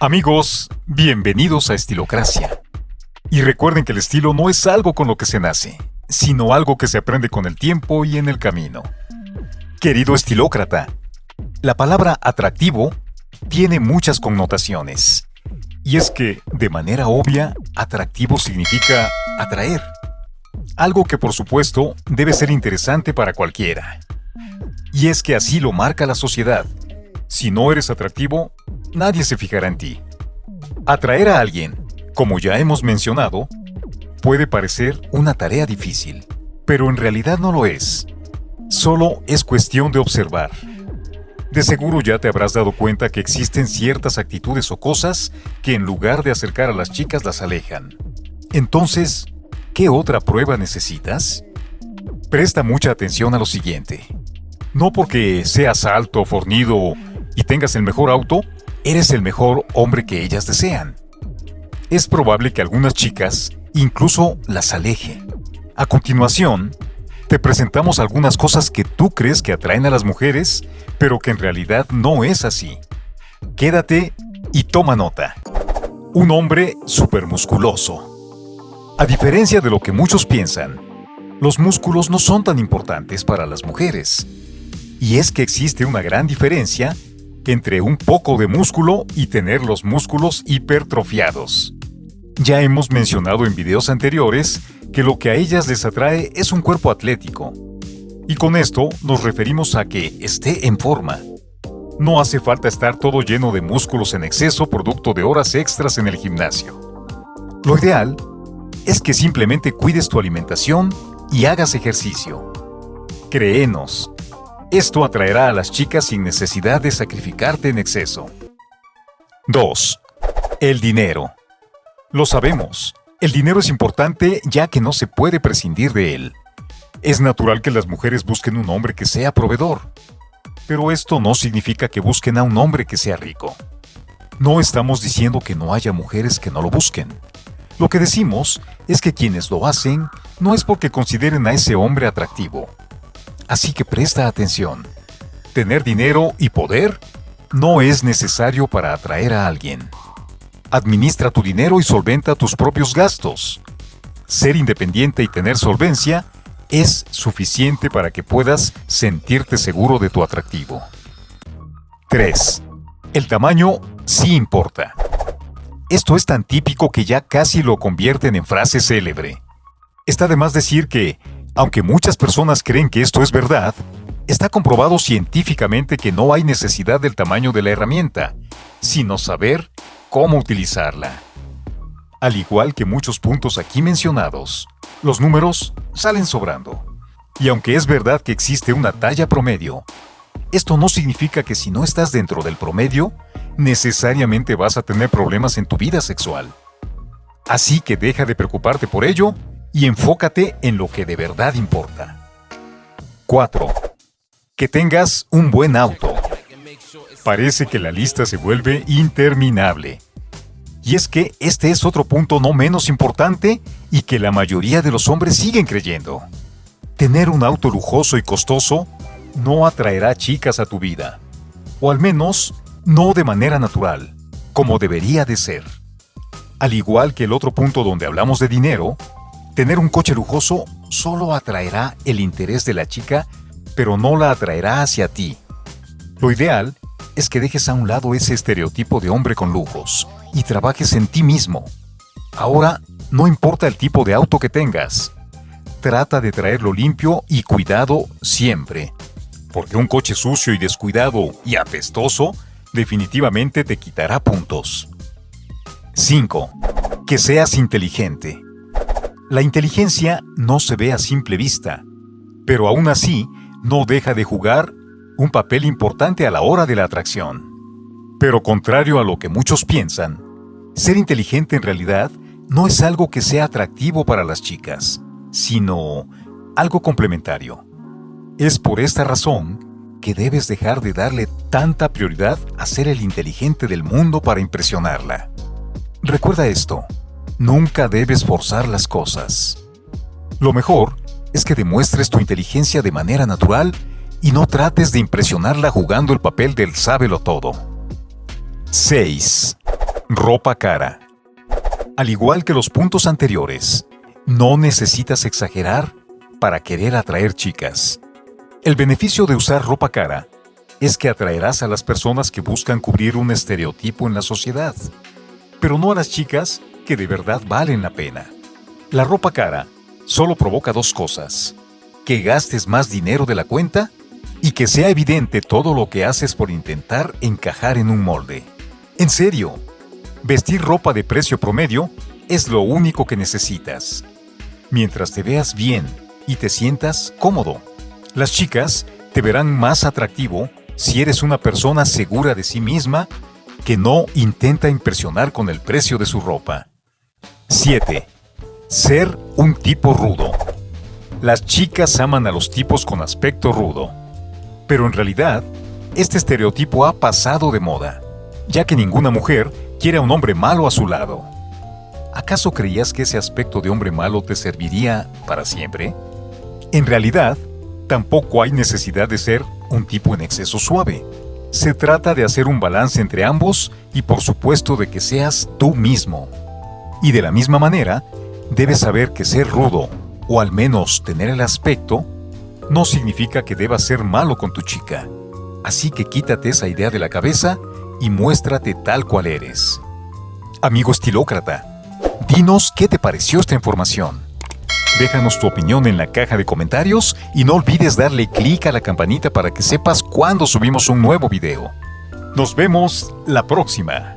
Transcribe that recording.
Amigos, bienvenidos a Estilocracia. Y recuerden que el estilo no es algo con lo que se nace, sino algo que se aprende con el tiempo y en el camino. Querido estilócrata, la palabra atractivo tiene muchas connotaciones. Y es que, de manera obvia, atractivo significa atraer. Algo que por supuesto debe ser interesante para cualquiera. Y es que así lo marca la sociedad. Si no eres atractivo, nadie se fijará en ti. Atraer a alguien, como ya hemos mencionado, puede parecer una tarea difícil, pero en realidad no lo es. Solo es cuestión de observar. De seguro ya te habrás dado cuenta que existen ciertas actitudes o cosas que en lugar de acercar a las chicas las alejan. Entonces, ¿qué otra prueba necesitas? Presta mucha atención a lo siguiente. No porque seas alto, fornido y tengas el mejor auto, eres el mejor hombre que ellas desean. Es probable que algunas chicas incluso las aleje. A continuación, te presentamos algunas cosas que tú crees que atraen a las mujeres, pero que en realidad no es así. Quédate y toma nota. Un hombre supermusculoso. A diferencia de lo que muchos piensan, los músculos no son tan importantes para las mujeres. Y es que existe una gran diferencia entre un poco de músculo y tener los músculos hipertrofiados. Ya hemos mencionado en videos anteriores que lo que a ellas les atrae es un cuerpo atlético. Y con esto nos referimos a que esté en forma. No hace falta estar todo lleno de músculos en exceso producto de horas extras en el gimnasio. Lo ideal es que simplemente cuides tu alimentación y hagas ejercicio. Créenos, esto atraerá a las chicas sin necesidad de sacrificarte en exceso. 2. El dinero. Lo sabemos, el dinero es importante ya que no se puede prescindir de él. Es natural que las mujeres busquen un hombre que sea proveedor, pero esto no significa que busquen a un hombre que sea rico. No estamos diciendo que no haya mujeres que no lo busquen. Lo que decimos es que quienes lo hacen no es porque consideren a ese hombre atractivo, Así que presta atención. Tener dinero y poder no es necesario para atraer a alguien. Administra tu dinero y solventa tus propios gastos. Ser independiente y tener solvencia es suficiente para que puedas sentirte seguro de tu atractivo. 3. El tamaño sí importa. Esto es tan típico que ya casi lo convierten en frase célebre. Está de más decir que aunque muchas personas creen que esto es verdad, está comprobado científicamente que no hay necesidad del tamaño de la herramienta, sino saber cómo utilizarla. Al igual que muchos puntos aquí mencionados, los números salen sobrando. Y aunque es verdad que existe una talla promedio, esto no significa que si no estás dentro del promedio, necesariamente vas a tener problemas en tu vida sexual. Así que deja de preocuparte por ello y enfócate en lo que de verdad importa. 4. Que tengas un buen auto. Parece que la lista se vuelve interminable. Y es que este es otro punto no menos importante y que la mayoría de los hombres siguen creyendo. Tener un auto lujoso y costoso no atraerá chicas a tu vida. O al menos, no de manera natural, como debería de ser. Al igual que el otro punto donde hablamos de dinero, Tener un coche lujoso solo atraerá el interés de la chica, pero no la atraerá hacia ti. Lo ideal es que dejes a un lado ese estereotipo de hombre con lujos y trabajes en ti mismo. Ahora, no importa el tipo de auto que tengas, trata de traerlo limpio y cuidado siempre, porque un coche sucio y descuidado y apestoso definitivamente te quitará puntos. 5. Que seas inteligente. La inteligencia no se ve a simple vista, pero aún así no deja de jugar un papel importante a la hora de la atracción. Pero contrario a lo que muchos piensan, ser inteligente en realidad no es algo que sea atractivo para las chicas, sino algo complementario. Es por esta razón que debes dejar de darle tanta prioridad a ser el inteligente del mundo para impresionarla. Recuerda esto, Nunca debes forzar las cosas. Lo mejor es que demuestres tu inteligencia de manera natural y no trates de impresionarla jugando el papel del sábelo todo. 6. Ropa cara. Al igual que los puntos anteriores, no necesitas exagerar para querer atraer chicas. El beneficio de usar ropa cara es que atraerás a las personas que buscan cubrir un estereotipo en la sociedad, pero no a las chicas que de verdad valen la pena. La ropa cara solo provoca dos cosas, que gastes más dinero de la cuenta y que sea evidente todo lo que haces por intentar encajar en un molde. En serio, vestir ropa de precio promedio es lo único que necesitas. Mientras te veas bien y te sientas cómodo. Las chicas te verán más atractivo si eres una persona segura de sí misma que no intenta impresionar con el precio de su ropa. 7. Ser un tipo rudo. Las chicas aman a los tipos con aspecto rudo. Pero en realidad, este estereotipo ha pasado de moda, ya que ninguna mujer quiere a un hombre malo a su lado. ¿Acaso creías que ese aspecto de hombre malo te serviría para siempre? En realidad, tampoco hay necesidad de ser un tipo en exceso suave. Se trata de hacer un balance entre ambos y por supuesto de que seas tú mismo. Y de la misma manera, debes saber que ser rudo, o al menos tener el aspecto, no significa que debas ser malo con tu chica. Así que quítate esa idea de la cabeza y muéstrate tal cual eres. Amigo estilócrata, dinos qué te pareció esta información. Déjanos tu opinión en la caja de comentarios y no olvides darle clic a la campanita para que sepas cuando subimos un nuevo video. Nos vemos la próxima.